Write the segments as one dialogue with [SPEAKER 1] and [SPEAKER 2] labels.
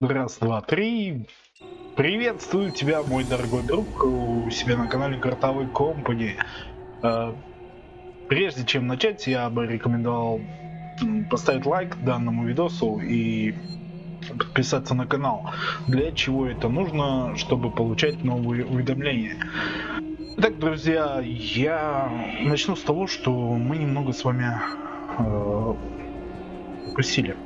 [SPEAKER 1] Раз, два, три. Приветствую тебя, мой дорогой друг, у себя на канале Картовой Компани. Э, прежде чем начать, я бы рекомендовал поставить лайк данному видосу и подписаться на канал. Для чего это нужно, чтобы получать новые уведомления. Итак, друзья, я начну с того, что мы немного с вами э, пропустили.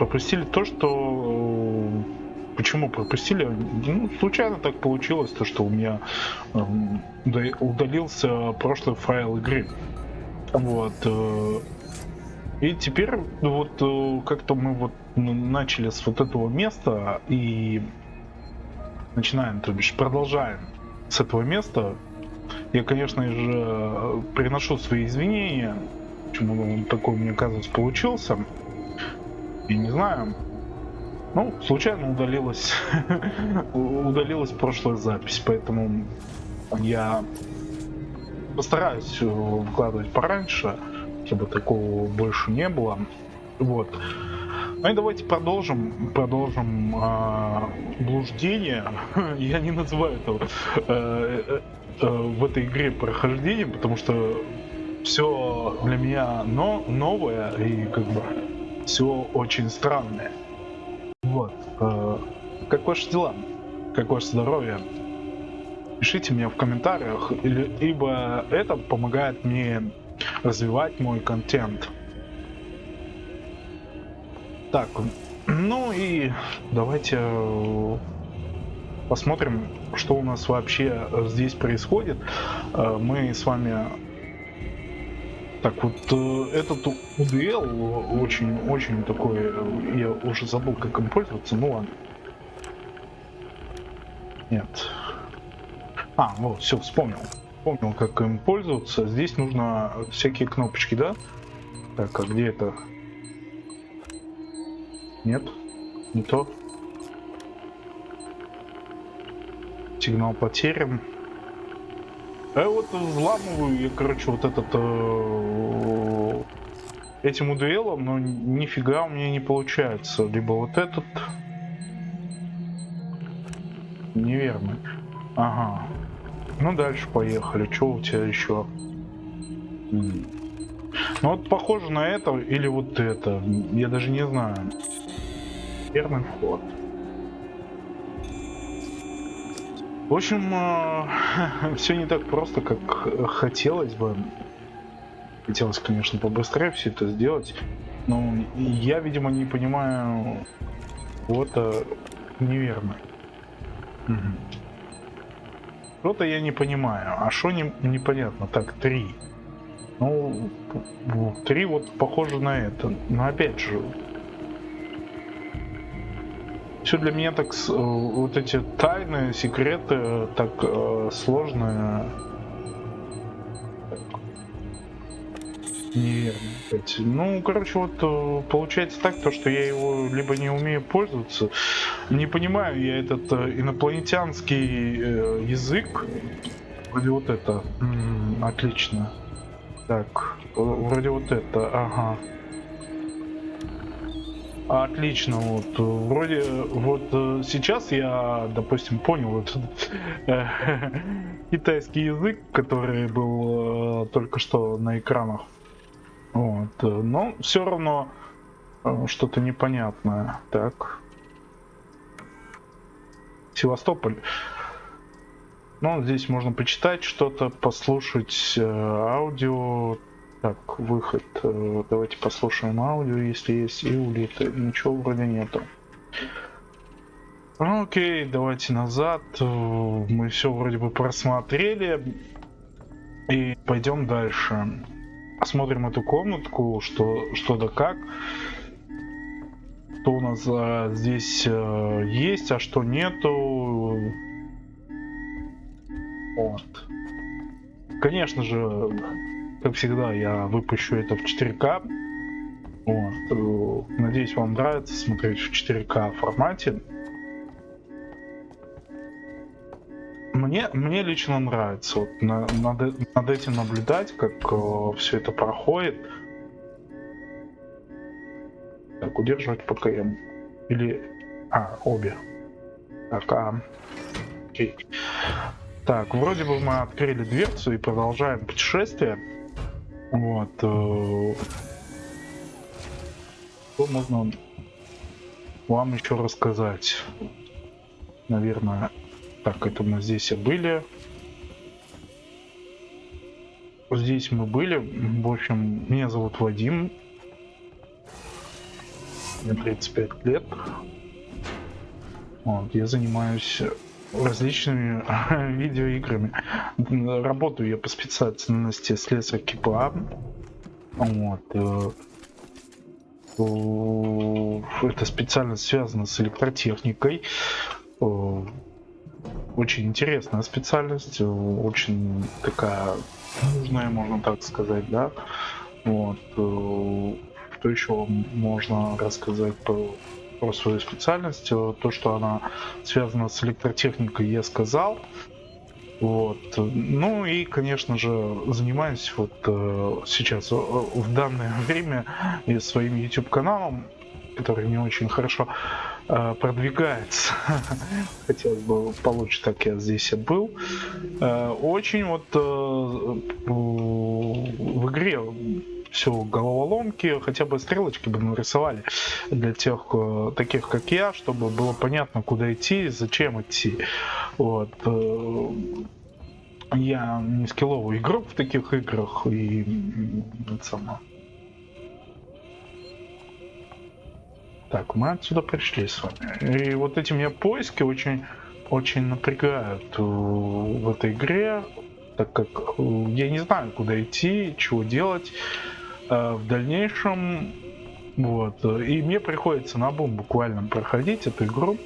[SPEAKER 1] Пропустили то, что почему пропустили? Ну, случайно так получилось, то что у меня э, удалился прошлый файл игры. Вот. Э, и теперь вот э, как-то мы вот начали с вот этого места и начинаем, то бишь продолжаем с этого места. Я, конечно же, приношу свои извинения, почему такой, мне кажется, получился. Я не знаю, ну, случайно удалилась, удалилась прошлая запись, поэтому я постараюсь выкладывать пораньше, чтобы такого больше не было. Вот. Ну и давайте продолжим, продолжим э, блуждение. Я не называю это э, э, э, в этой игре прохождением, потому что все для меня но, новое и как бы все очень странное. Вот. Э, как ваши дела? Как ваше здоровье? Пишите мне в комментариях, ибо это помогает мне развивать мой контент. Так, ну и давайте э, посмотрим, что у нас вообще здесь происходит. Э, мы с вами так вот, э, этот UDL очень-очень такой, э, я уже забыл, как им пользоваться, ну ладно. Нет. А, вот, все, вспомнил. Вспомнил, как им пользоваться. Здесь нужно всякие кнопочки, да? Так, а где это? Нет, не то. Сигнал потерян. А вот взламываю я, короче, вот этот э, этим дуэлом, но нифига у меня не получается. Либо вот этот неверный. Ага. Ну дальше поехали. Что у тебя еще? Ну вот похоже на это или вот это. Я даже не знаю. Верный вход. В общем, э, все не так просто, как хотелось бы. Хотелось, конечно, побыстрее все это сделать. Но я, видимо, не понимаю вот-то неверно. Что-то я не понимаю. А что не, непонятно? Так, три. Ну, три вот похоже на это. Но опять же, все для меня так, э, вот эти тайны, секреты так э, сложные. Неверно. Ну, короче, вот э, получается так, то, что я его либо не умею пользоваться, не понимаю я этот э, инопланетянский э, язык. Вроде вот это. М -м, отлично. Так, вроде вот это, ага. Отлично, вот вроде вот э, сейчас я, допустим, понял этот э, китайский язык, который был э, только что на экранах. Вот, но все равно что-то непонятное. Так. Севастополь. Ну, здесь можно почитать что-то, послушать аудио. Так, выход. Э, давайте послушаем аудио, если есть, и улиты. Ничего вроде нету. Окей, давайте назад. Мы все вроде бы просмотрели. И пойдем дальше. Посмотрим эту комнатку, что, что да как. Что у нас а, здесь а, есть, а что нету. Вот. Конечно же, как всегда, я выпущу это в 4К. Вот. Э, надеюсь, вам нравится смотреть в 4К формате. Мне, мне лично нравится вот, на, над, над этим наблюдать, как э, все это проходит. Так, удерживать ПКМ. Или А, обе. Так, а... Окей. Так, вроде бы мы открыли дверцу и продолжаем путешествие. Вот. Э, что можно вам еще рассказать? Наверное, так, это мы здесь и были. Здесь мы были. В общем, меня зовут Вадим. Мне 35 лет. Вот, я занимаюсь различными видеоиграми. Работаю я по специальности слесарь КПА. Вот. Э, это специальность связана с электротехникой. Э, очень интересная специальность, очень такая нужная, можно так сказать, да. Вот. Э, что еще можно рассказать по про свою специальность. То, что она связана с электротехникой, я сказал. Вот. Ну и, конечно же, занимаюсь вот э, сейчас, э, в данное время, и своим YouTube каналом, который не очень хорошо э, продвигается. Хотелось бы получше, так я здесь и был. Э, очень вот э, в игре все головоломки, хотя бы стрелочки бы нарисовали для тех, э, таких как я, чтобы было понятно, куда идти, зачем идти. Вот. Э, я не скилловый игрок в таких играх и само. Так, мы отсюда пришли с вами. И вот эти меня поиски очень, очень напрягают э, в этой игре, так как я не знаю, куда идти, чего делать. Э, в дальнейшем вот и мне приходится на бум буквально проходить эту игру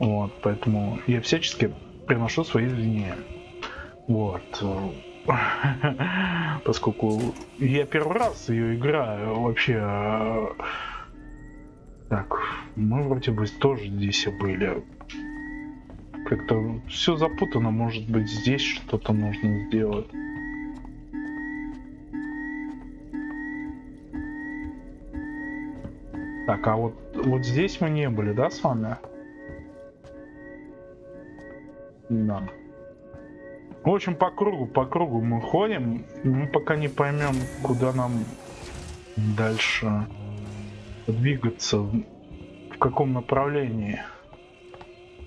[SPEAKER 1] вот поэтому я всячески приношу свои извинения. Вот. Поскольку я первый раз ее играю вообще так мы вроде бы тоже здесь и были. Как-то все запутано может быть здесь что-то нужно сделать Так, а вот, вот здесь мы не были, да, с вами? Да. В общем, по кругу, по кругу мы ходим. Мы пока не поймем, куда нам дальше двигаться, в каком направлении.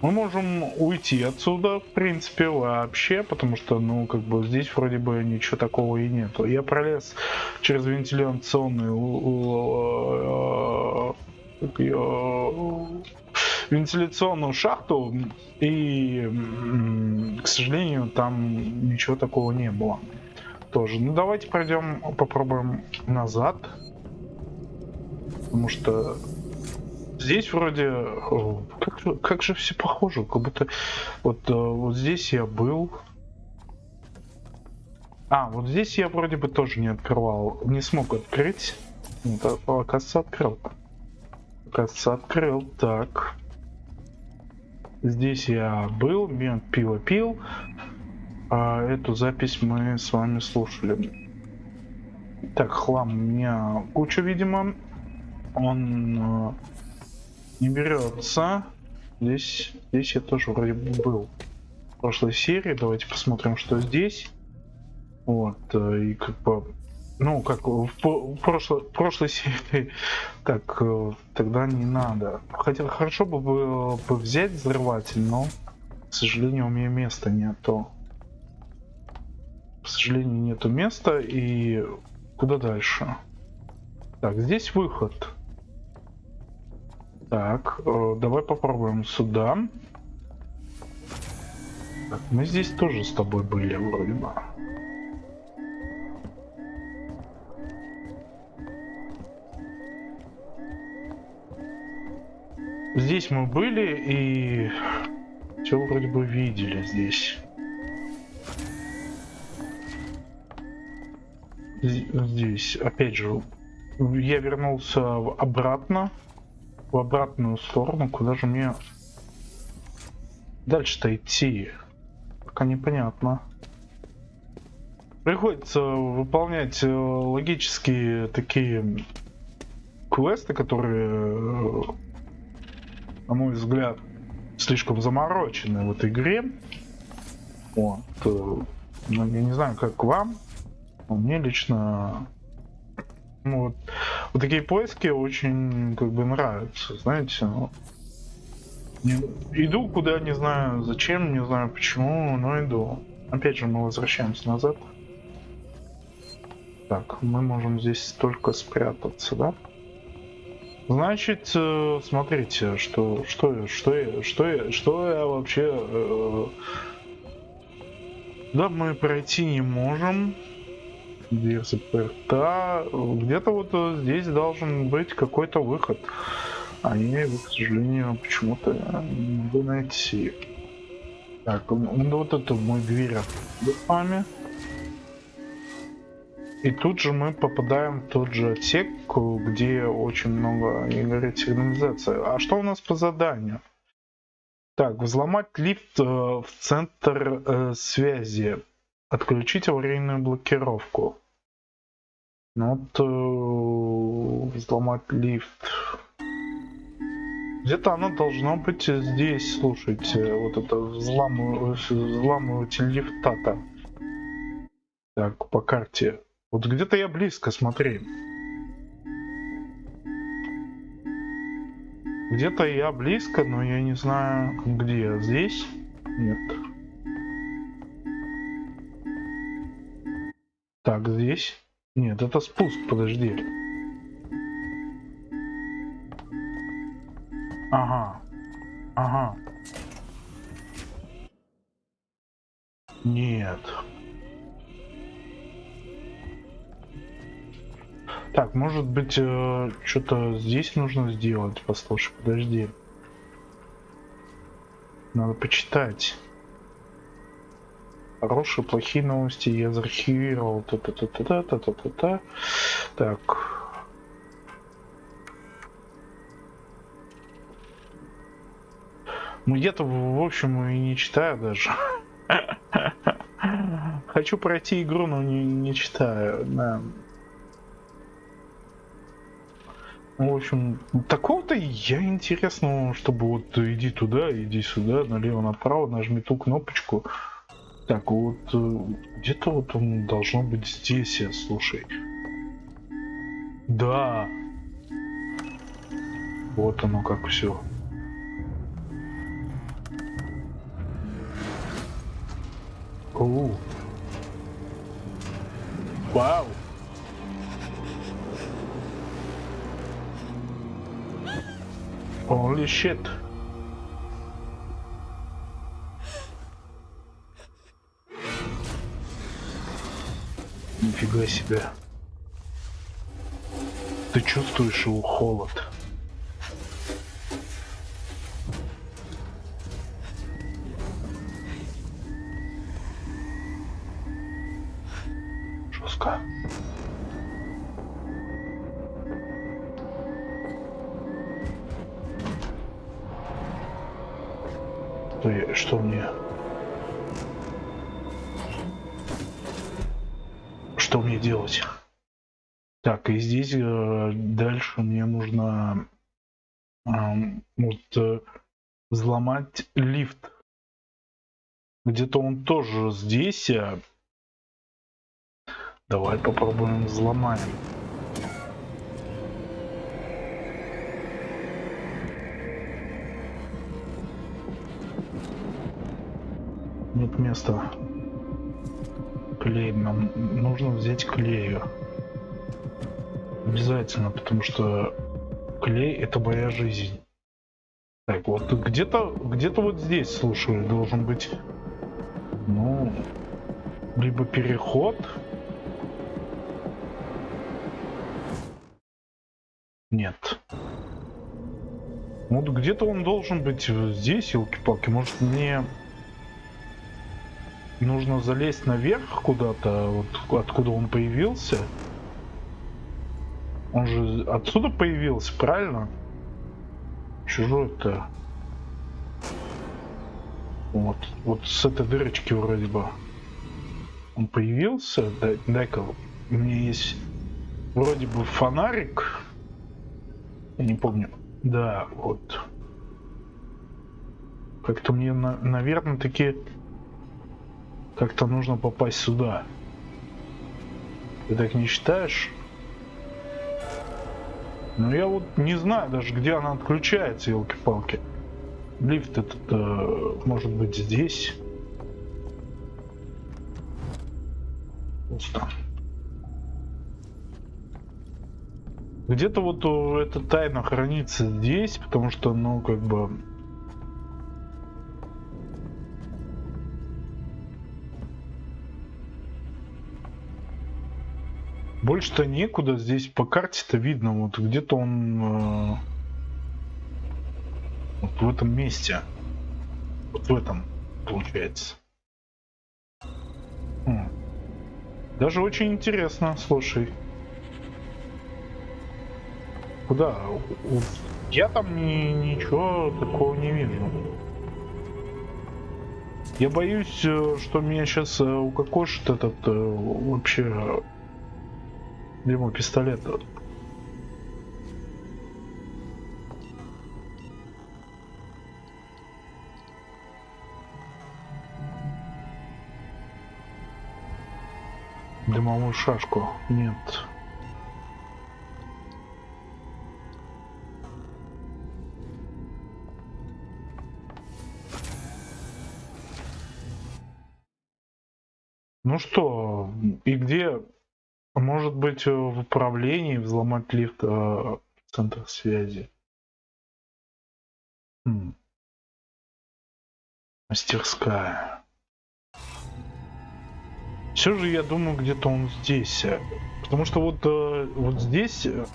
[SPEAKER 1] Мы можем уйти отсюда, в принципе, вообще, потому что, ну, как бы здесь вроде бы ничего такого и нету. Я пролез через вентиляционную вентиляционную шахту, и, к сожалению, там ничего такого не было. Тоже. Ну, давайте пройдем, попробуем назад. Потому что здесь вроде... Как же, как же все похоже, как будто... Вот, э, вот здесь я был. А, вот здесь я вроде бы тоже не открывал. Не смог открыть. Вот, а, оказывается, открыл. Оказывается, открыл. Так. Здесь я был, мент пиво пил. А эту запись мы с вами слушали. Так, хлам у меня куча, видимо. Он э, не берется. Здесь, здесь я тоже вроде был в прошлой серии. Давайте посмотрим, что здесь. Вот, э, и как бы, ну, как в, в прошлой, в прошлой серии, так, э, тогда не надо. Хотя хорошо бы, бы, бы взять взрыватель, но, к сожалению, у меня места нету. К сожалению, нету места, и куда дальше? Так, здесь выход. Так, э, давай попробуем сюда. Так, мы здесь тоже с тобой были, вроде бы. Здесь мы были и все вроде бы видели здесь. Здесь, опять же, я вернулся обратно в обратную сторону. Куда же мне дальше-то идти? Пока непонятно. Приходится выполнять э, логические такие квесты, которые на мой взгляд, слишком заморочены в этой игре. Вот. Э, ну, я не знаю, как вам, но мне лично вот такие поиски очень как бы нравятся, знаете. Ну, иду куда, не знаю зачем, не знаю почему, но иду. Опять же, мы возвращаемся назад. Так, мы можем здесь только спрятаться, да? Значит, э, смотрите, что, что, что, что, что я вообще... Э, да, мы пройти не можем. Дверь заперта. Где-то вот здесь должен быть какой-то выход. А я его, к сожалению, почему-то не могу найти. Так, ну вот это мой дверь вами. И тут же мы попадаем в тот же отсек, где очень много игр сигнализации. А что у нас по заданию? Так, взломать лифт э, в центр э, связи. Отключить аварийную блокировку. Ну вот э, взломать лифт. Где-то оно должно быть здесь, слушайте, вот это взламыватель лифта-то. Так, по карте. Вот где-то я близко, смотри. Где-то я близко, но я не знаю, где. Здесь? Нет. Так, здесь? Нет, это спуск, подожди. Ага. Ага. Нет. Так, может быть, э, что-то здесь нужно сделать? Послушай, подожди. Надо почитать. Хорошие, плохие новости я заархивировал. Та -та -та -та -та -та -та -та. Так. Ну я-то, в общем, и не читаю даже. Хочу пройти игру, но не, не читаю. Да. Ну, в общем, такого-то я интересного, чтобы вот иди туда, иди сюда, налево-направо, нажми ту кнопочку. Так, вот э, где-то вот он должно быть здесь, я слушай. Да. Вот оно как все. О. Вау. Holy shit. Нифига себе. Ты чувствуешь его холод? Взломать лифт. Где-то он тоже здесь. А... Давай попробуем взломать. Нет места. Клей. Нам нужно взять клею. Обязательно, потому что клей это моя жизнь. Так, вот где-то где-то вот здесь, слушаю, должен быть, ну, либо переход. Нет. Вот где-то он должен быть здесь, елки-палки. Может мне нужно залезть наверх куда-то, вот откуда он появился. Он же отсюда появился, правильно? Чужой-то. Вот, вот с этой дырочки вроде бы. Он появился. Дай-ка, у меня есть вроде бы фонарик. Я не помню. Да, вот. Как-то мне, на, наверное, таки как-то нужно попасть сюда. Ты так не считаешь? Ну я вот не знаю даже, где она отключается, елки-палки. Лифт этот э, может быть здесь. Пусто. Где-то вот эта тайна хранится здесь, потому что, ну, как бы... Больше-то некуда, здесь по карте-то видно, вот где-то он... Э, вот в этом месте. Вот в этом, получается. Хм. Даже очень интересно, слушай. Куда? Я там ни, ничего такого не вижу. Я боюсь, э, что меня сейчас э, укокошит этот э, вообще где мой пистолет? Дымовую шашку. Нет. Ну что, и где, может быть, в управлении взломать лифт э, в центр связи? Хм. Мастерская. Все же я думаю, где-то он здесь. Потому что вот, э, вот здесь... Э,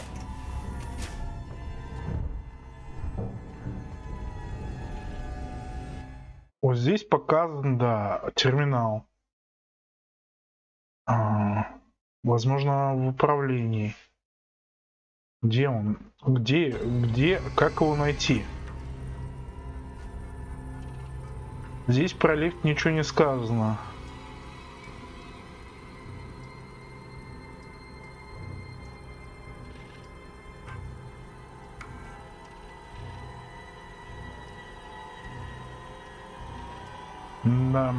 [SPEAKER 1] вот здесь показан, да, терминал. А, возможно, в управлении. Где он? Где? Где? Как его найти? Здесь про лифт ничего не сказано. Да.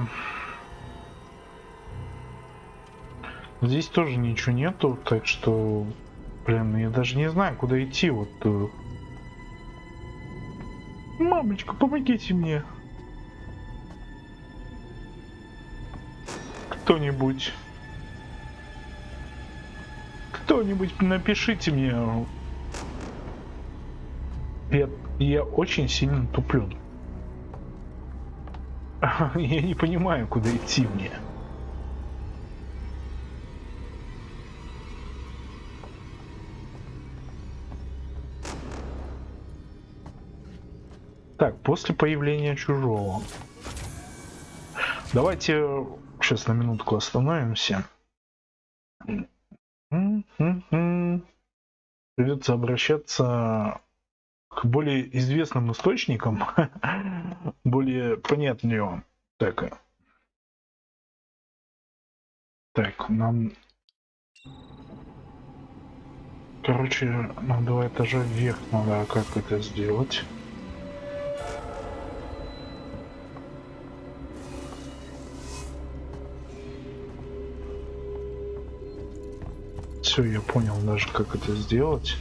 [SPEAKER 1] Здесь тоже ничего нету, так что, блин, я даже не знаю, куда идти. Вот. Э. Мамочка, помогите мне. Кто-нибудь. Кто-нибудь напишите мне. Я, я очень сильно туплю. Я не понимаю, куда идти мне. Так, после появления чужого. Давайте сейчас на минутку остановимся. Придется обращаться к более известным источникам, более понятнее. Так, так, нам, короче, нам два этажа вверх надо, как это сделать? Все, я понял даже, как это сделать.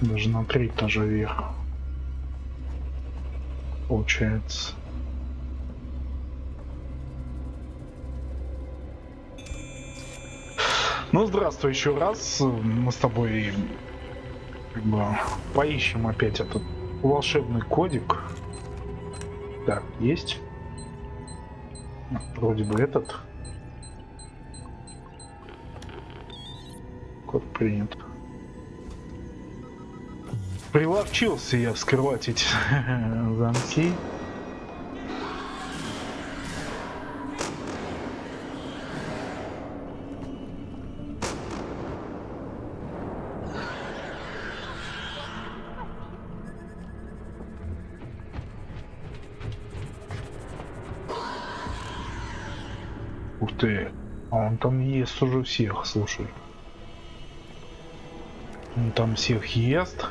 [SPEAKER 1] Даже на три этажа вверх. Получается. Ну, здравствуй еще раз. Мы с тобой как бы поищем опять этот волшебный кодик. Так, есть. Вроде бы этот. Код принят. Приловчился я вскрывать эти замки. Ты. А он там ест уже всех, слушай. Он там всех ест.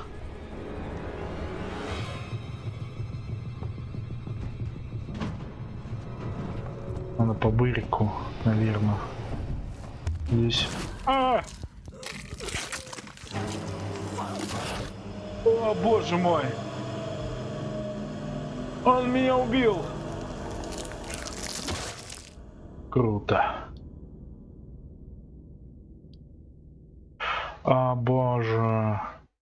[SPEAKER 1] Надо по бырику, наверное. Здесь. А! О, боже мой! Он меня убил! Круто. А, боже.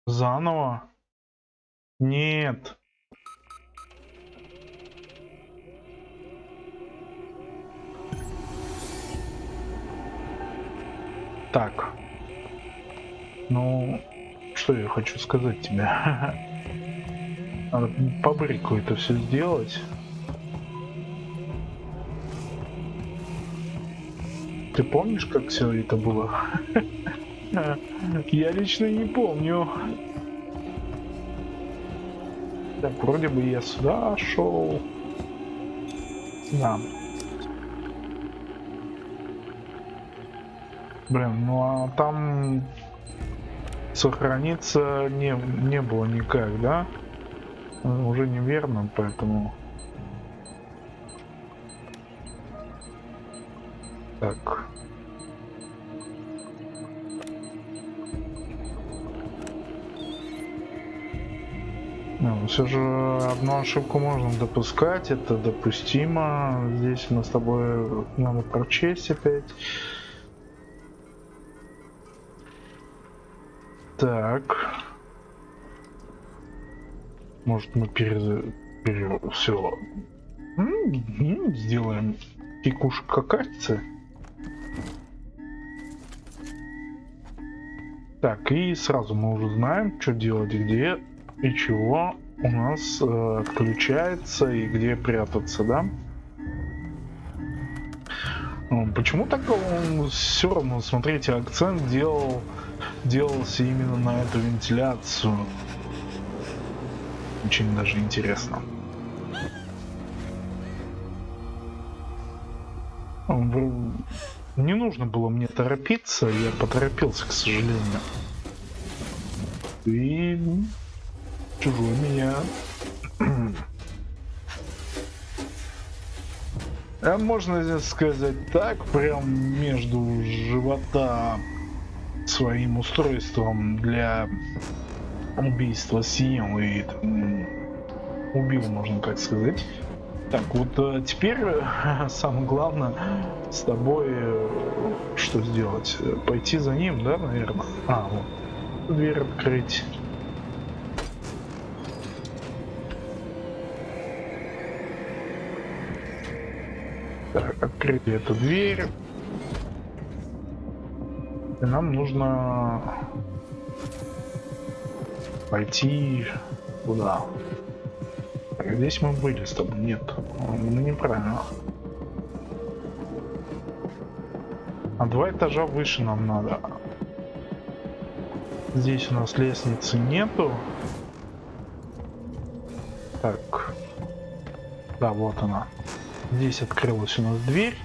[SPEAKER 1] Заново? Нет. Так. Ну, что я хочу сказать тебе? Надо по это все сделать. Ты помнишь, как все это было? Я лично не помню. Так, вроде бы я сюда шел. Да. Блин, ну а там сохраниться не, не было никак, да? Уже неверно, поэтому... Так. Ну, все же одну ошибку можно допускать, это допустимо. Здесь мы с тобой надо прочесть опять. Так. Может мы перез... пере... все сделаем пикушек какахцы. Так, и сразу мы уже знаем, что делать, где и чего у нас э, отключается и где прятаться, да? Ну, почему так он все равно, смотрите, акцент делал, делался именно на эту вентиляцию? Очень даже интересно. Не нужно было мне торопиться, я поторопился, к сожалению. И чужой меня... А можно сказать так, прям между живота своим устройством для убийства съел и там, убил, можно так сказать. Так, вот э, теперь самое главное с тобой э, что сделать? Пойти за ним, да, наверное? А, вот. Дверь открыть. Так, открыть эту дверь. И нам нужно пойти куда? Здесь мы были с тобой. Нет, ну неправильно. А два этажа выше нам надо. Здесь у нас лестницы нету. Так. Да, вот она. Здесь открылась у нас дверь.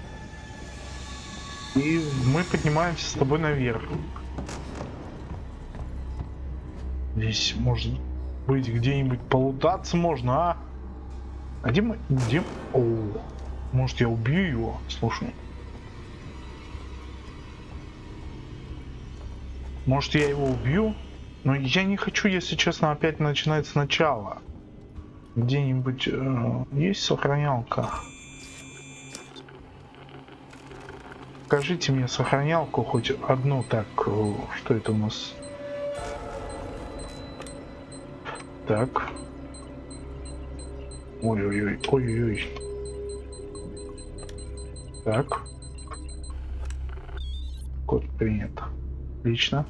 [SPEAKER 1] И мы поднимаемся с тобой наверх. Здесь может быть где-нибудь полутаться можно, а? А где мы... Где... О, может я убью его? Слушай. Может я его убью? Но я не хочу, если честно, опять начинать сначала. Где-нибудь э, есть сохранялка? Покажите мне сохранялку хоть одну. Так, э, что это у нас? Так. Ой-ой-ой, ой-ой-ой. Так. Код принят. Отлично.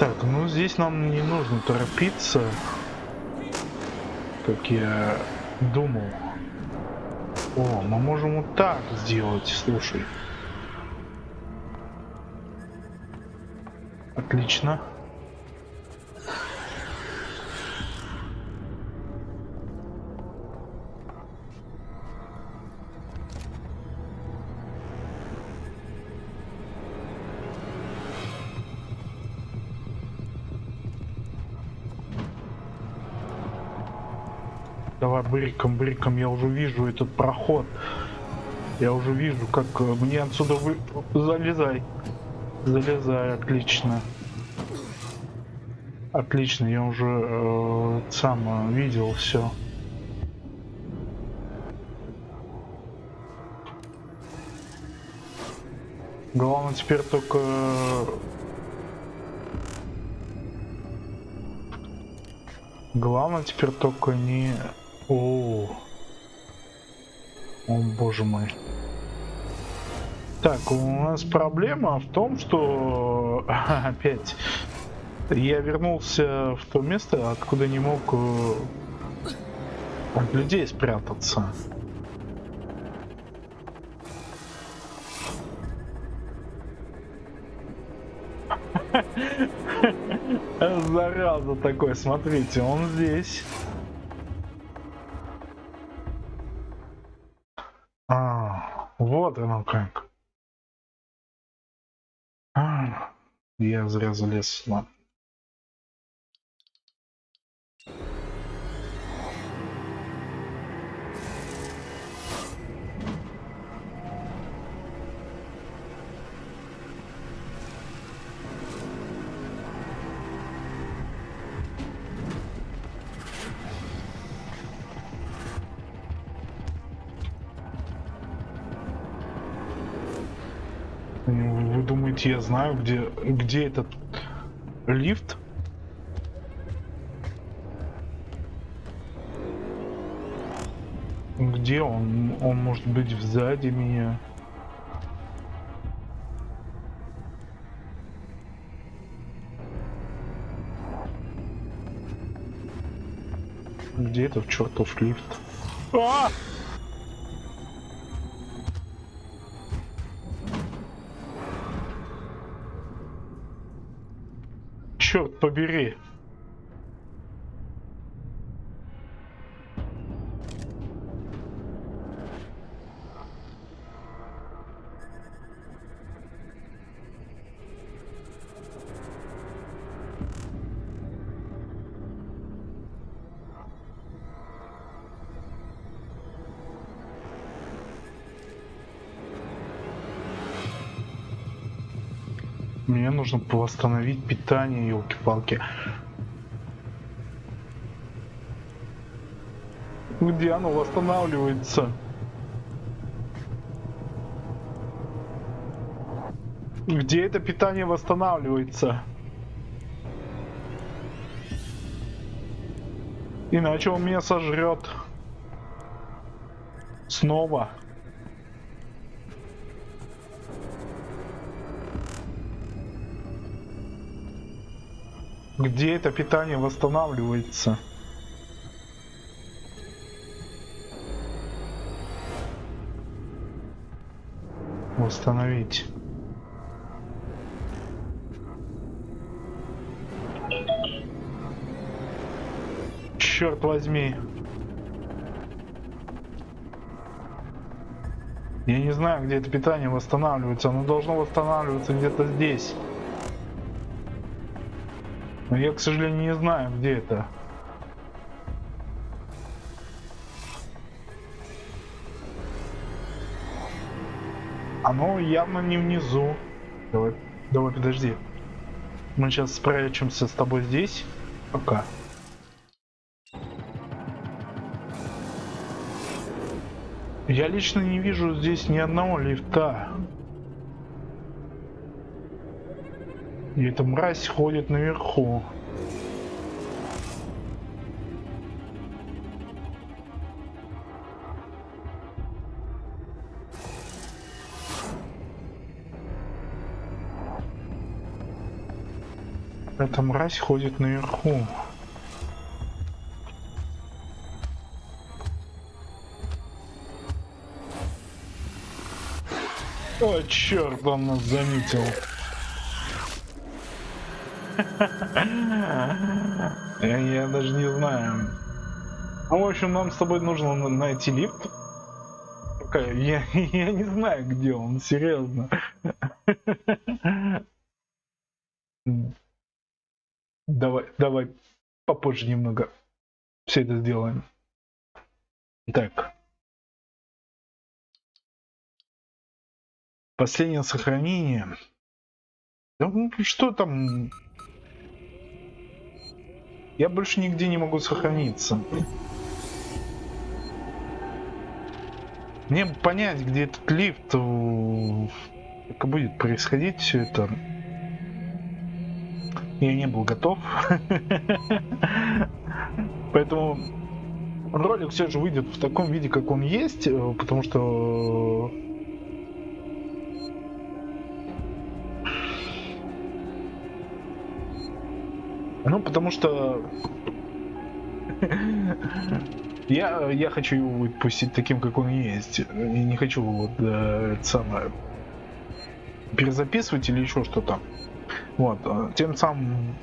[SPEAKER 1] Так, ну здесь нам не нужно торопиться, как я думал. О, мы можем вот так сделать, слушай. Отлично. Бриком, бриком, я уже вижу этот проход. Я уже вижу, как э, мне отсюда вы... Залезай. Залезай, отлично. Отлично, я уже э, сам э, видел все. Главное теперь только... Главное теперь только не... О, О боже мой. Так, у нас проблема в том, что опять я вернулся в то место, откуда не мог э, от людей спрятаться. Зараза такой, смотрите, он здесь. Вот оно как. А, я зря залез, ладно. Думаете, я знаю, где, где этот лифт? Где он? Он может быть сзади меня. Где этот чертов лифт? А! Черт побери. Нужно восстановить питание, елки-палки. Где оно восстанавливается? Где это питание восстанавливается? Иначе он меня сожрет. Снова. Где это питание восстанавливается? Восстановить. Черт возьми. Я не знаю, где это питание восстанавливается. Оно должно восстанавливаться где-то здесь. Но я, к сожалению, не знаю, где это. Оно явно не внизу. Давай, давай, подожди. Мы сейчас спрячемся с тобой здесь. Пока. Я лично не вижу здесь ни одного лифта. И эта мразь ходит наверху. Эта мразь ходит наверху. О, черт, он нас заметил. Я, даже не знаю. Ну, в общем, нам с тобой нужно найти лифт. Я, я не знаю, где он, серьезно. Давай, давай попозже немного все это сделаем. Так. Последнее сохранение. Ну, что там? Я больше нигде не могу сохраниться. Мне понять, где этот лифт, как будет происходить все это. Я не был готов. Поэтому ролик все же выйдет в таком виде, как он есть, э, потому что Ну, потому что я, я хочу его выпустить таким, как он есть. Я не хочу вот э, это самое перезаписывать или еще что-то. Вот. Э, тем самым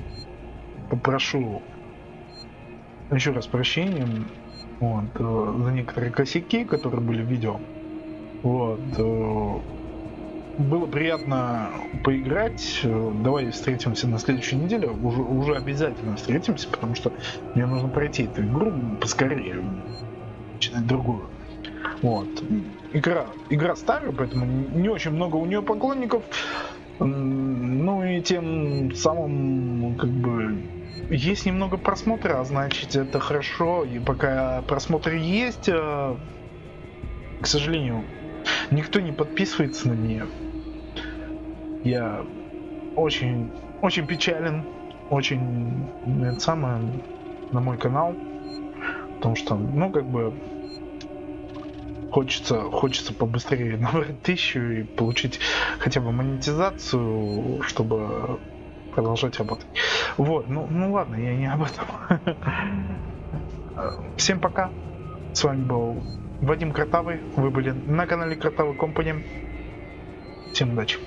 [SPEAKER 1] попрошу еще раз прощения вот, э, за некоторые косяки, которые были в видео. Вот. Э, было приятно поиграть. Давай встретимся на следующей неделе. Уже, уже обязательно встретимся, потому что мне нужно пройти эту игру поскорее. Начинать другую. Вот. Игра, игра старая, поэтому не очень много у нее поклонников. Ну и тем самым, как бы, есть немного просмотра, а значит это хорошо. И пока просмотры есть, э, к сожалению, никто не подписывается на нее. Я очень, очень печален, очень, это самое, на мой канал, потому что, ну, как бы, хочется, хочется побыстрее набрать тысячу и получить хотя бы монетизацию, чтобы продолжать работать. Вот, ну, ну ладно, я не об этом. Всем пока. С вами был Вадим Картавый. Вы были на канале Картавый Компани. Всем удачи.